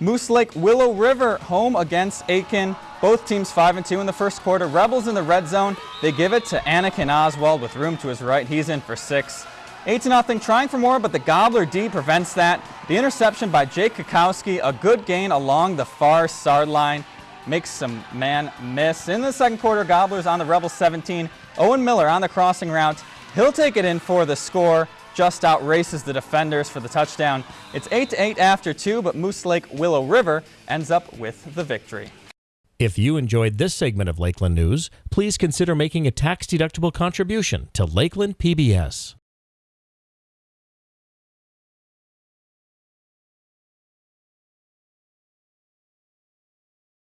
Moose Lake Willow River home against Aitkin. Both teams 5 and 2 in the first quarter. Rebels in the red zone. They give it to Anakin Oswald with room to his right. He's in for six. 8 to nothing, trying for more, but the Gobbler D prevents that. The interception by Jake Kakowski, a good gain along the far sideline, makes some man miss. In the second quarter, Gobblers on the Rebels 17. Owen Miller on the crossing route. He'll take it in for the score just out races the defenders for the touchdown. It's 8 to 8 after 2, but Moose Lake Willow River ends up with the victory. If you enjoyed this segment of Lakeland News, please consider making a tax-deductible contribution to Lakeland PBS.